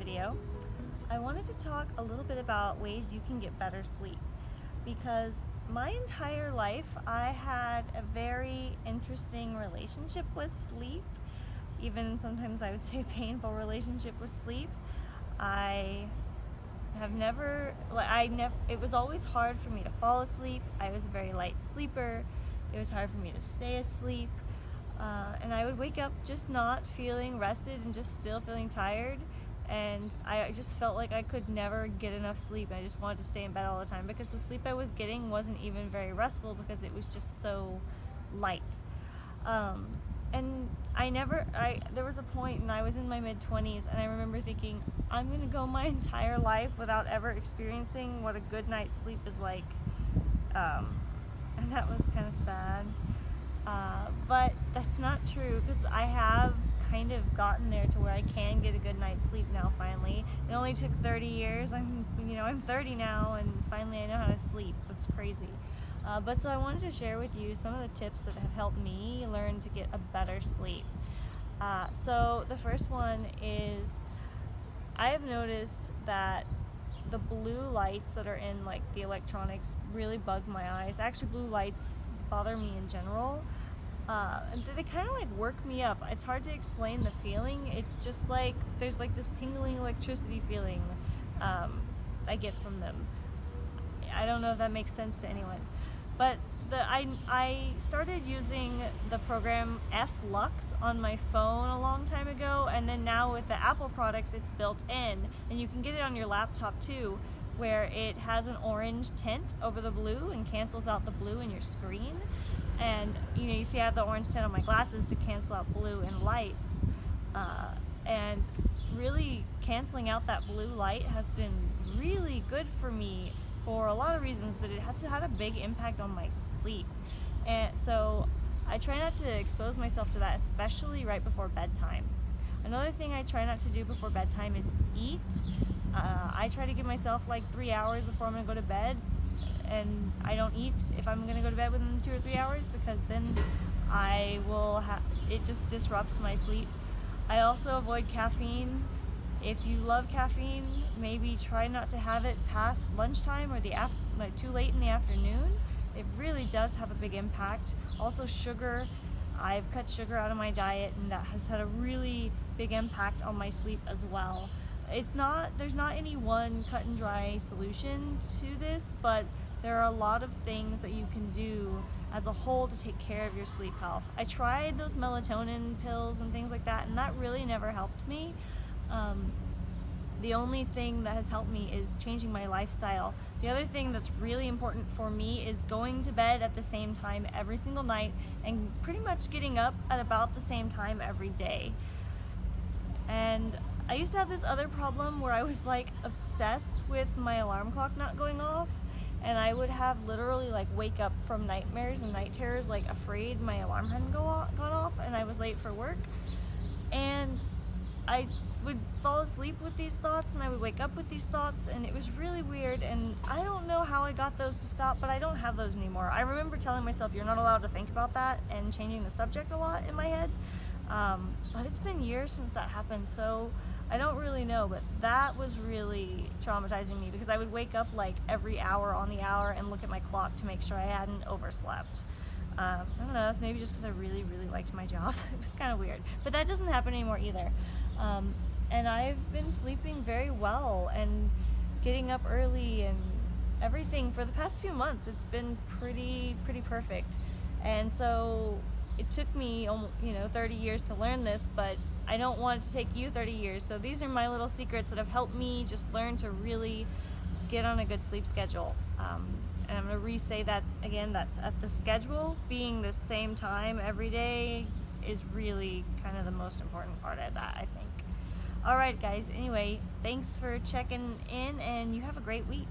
video. I wanted to talk a little bit about ways you can get better sleep. Because my entire life I had a very interesting relationship with sleep. Even sometimes I would say painful relationship with sleep. I have never like I never it was always hard for me to fall asleep. I was a very light sleeper. It was hard for me to stay asleep. Uh, and I would wake up just not feeling rested and just still feeling tired and I just felt like I could never get enough sleep. I just wanted to stay in bed all the time because the sleep I was getting wasn't even very restful because it was just so light. Um, and I never I there was a point and I was in my mid 20s and I remember thinking I'm gonna go my entire life without ever experiencing what a good night's sleep is like. Um, and that was kind of sad uh, but that's not true because I have kind of gotten there to where I can get a good night's sleep now finally. It only took 30 years. I'm, you know, I'm 30 now and finally I know how to sleep. It's crazy. Uh, but so I wanted to share with you some of the tips that have helped me learn to get a better sleep. Uh, so the first one is I have noticed that the blue lights that are in like the electronics really bug my eyes. Actually blue lights bother me in general. Uh, they kind of like work me up. It's hard to explain the feeling. It's just like there's like this tingling electricity feeling um, I get from them. I don't know if that makes sense to anyone. But the I, I started using the program f.lux on my phone a long time ago and then now with the Apple products it's built in and you can get it on your laptop too where it has an orange tint over the blue and cancels out the blue in your screen. And you know, you see I have the orange tint on my glasses to cancel out blue in lights. Uh, and really canceling out that blue light has been really good for me for a lot of reasons, but it has had a big impact on my sleep. And so I try not to expose myself to that, especially right before bedtime. Another thing I try not to do before bedtime is eat uh, I try to give myself like three hours before I'm gonna go to bed and I don't eat if I'm gonna go to bed within two or three hours because then I will have it just disrupts my sleep. I also avoid caffeine. If you love caffeine, maybe try not to have it past lunchtime or the af like too late in the afternoon. It really does have a big impact. Also sugar, I've cut sugar out of my diet and that has had a really big impact on my sleep as well it's not there's not any one cut and dry solution to this but there are a lot of things that you can do as a whole to take care of your sleep health. I tried those melatonin pills and things like that and that really never helped me. Um, the only thing that has helped me is changing my lifestyle. The other thing that's really important for me is going to bed at the same time every single night and pretty much getting up at about the same time every day. And I used to have this other problem where I was like obsessed with my alarm clock not going off and I would have literally like wake up from nightmares and night terrors like afraid my alarm hadn't go off, gone off and I was late for work and I would fall asleep with these thoughts and I would wake up with these thoughts and it was really weird and I don't know how I got those to stop but I don't have those anymore. I remember telling myself you're not allowed to think about that and changing the subject a lot in my head um, but it's been years since that happened so I don't really know, but that was really traumatizing me because I would wake up like every hour on the hour and look at my clock to make sure I hadn't overslept. Um, I don't know, that's maybe just because I really, really liked my job. it was kind of weird. But that doesn't happen anymore either. Um, and I've been sleeping very well and getting up early and everything for the past few months. It's been pretty, pretty perfect. And so it took me, you know, 30 years to learn this, but I don't want it to take you 30 years. So these are my little secrets that have helped me just learn to really get on a good sleep schedule. Um, and I'm to re-say that again, that's at the schedule, being the same time every day is really kind of the most important part of that, I think. Alright guys, anyway, thanks for checking in and you have a great week.